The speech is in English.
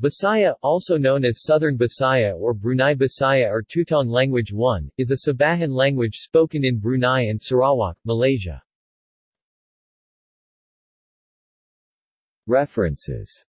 Bisaya, also known as Southern Bisaya or Brunei Bisaya or Tutong Language 1, is a Sabahan language spoken in Brunei and Sarawak, Malaysia. References